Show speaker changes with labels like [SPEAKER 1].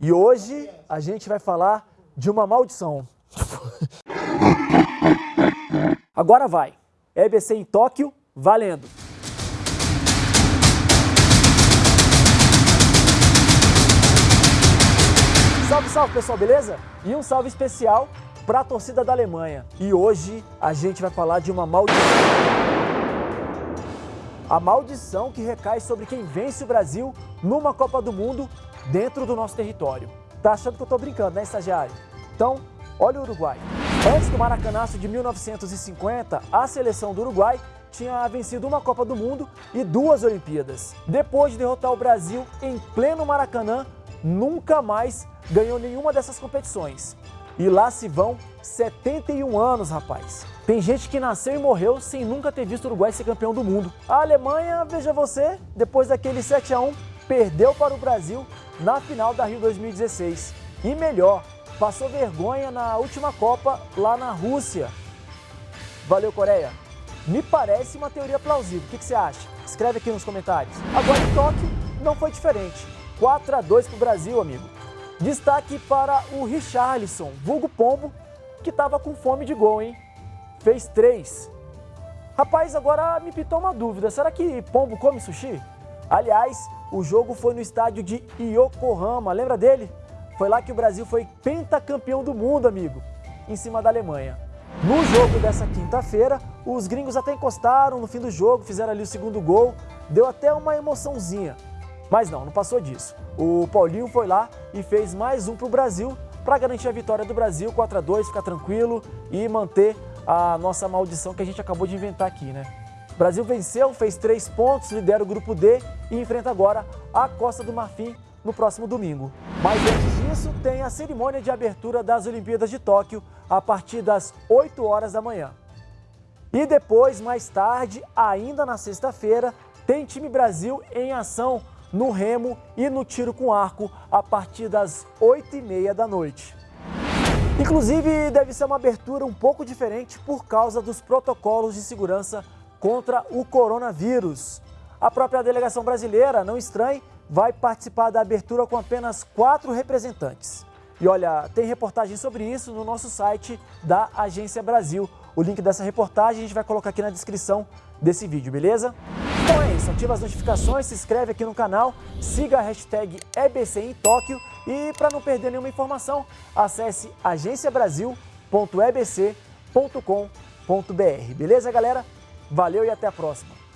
[SPEAKER 1] E hoje a gente vai falar de uma maldição. Agora vai. EBC em Tóquio, valendo! Salve, salve pessoal, beleza? E um salve especial para a torcida da Alemanha. E hoje a gente vai falar de uma maldição. A maldição que recai sobre quem vence o Brasil numa Copa do Mundo dentro do nosso território. Tá achando que eu tô brincando, né, estagiário? Então, olha o Uruguai. Antes do Maracanaço de 1950, a seleção do Uruguai tinha vencido uma Copa do Mundo e duas Olimpíadas. Depois de derrotar o Brasil em pleno Maracanã, nunca mais ganhou nenhuma dessas competições. E lá se vão 71 anos, rapaz. Tem gente que nasceu e morreu sem nunca ter visto o Uruguai ser campeão do mundo. A Alemanha, veja você, depois daquele 7 a 1 perdeu para o Brasil na final da Rio 2016. E melhor, passou vergonha na última Copa lá na Rússia. Valeu, Coreia. Me parece uma teoria plausível. O que, você acha? Escreve aqui nos comentários. Agora em Tóquio não foi diferente. 4 a 2 para o Brasil, amigo. Destaque para o Richarlison, vulgo Pombo, que estava com fome de gol, hein? Fez três. Rapaz, agora me pitou uma dúvida. Será que Pombo come sushi? Aliás, o jogo foi no estádio de Yokohama, lembra dele? Foi lá que o Brasil foi pentacampeão do mundo, amigo, em cima da Alemanha. No jogo dessa quinta-feira, os gringos até encostaram no fim do jogo, fizeram ali o segundo gol, deu até uma emoçãozinha. Mas não, não passou disso. O Paulinho foi lá e fez mais um para o Brasil para garantir a vitória do Brasil, 4 a 2 ficar tranquilo e manter a nossa maldição que a gente acabou de inventar aqui, né? O Brasil venceu, fez três pontos, lidera o grupo D e enfrenta agora a Costa do Marfim no próximo domingo. Mas antes disso, tem a cerimônia de abertura das Olimpíadas de Tóquio a partir das 8 horas da manhã. E depois, mais tarde, ainda na sexta-feira, tem time Brasil em ação no remo e no tiro com arco a partir das 8h30 da noite. Inclusive, deve ser uma abertura um pouco diferente por causa dos protocolos de segurança contra o coronavírus. A própria delegação brasileira, não estranhe, vai participar da abertura com apenas quatro representantes. E olha, tem reportagem sobre isso no nosso site da Agência Brasil. O link dessa reportagem a gente vai colocar aqui na descrição desse vídeo, beleza? Então é isso, ativa as notificações, se inscreve aqui no canal, siga a hashtag EBC em Tóquio e para não perder nenhuma informação, acesse agenciabrasil.ebc.com.br. Beleza, galera? Valeu e até a próxima!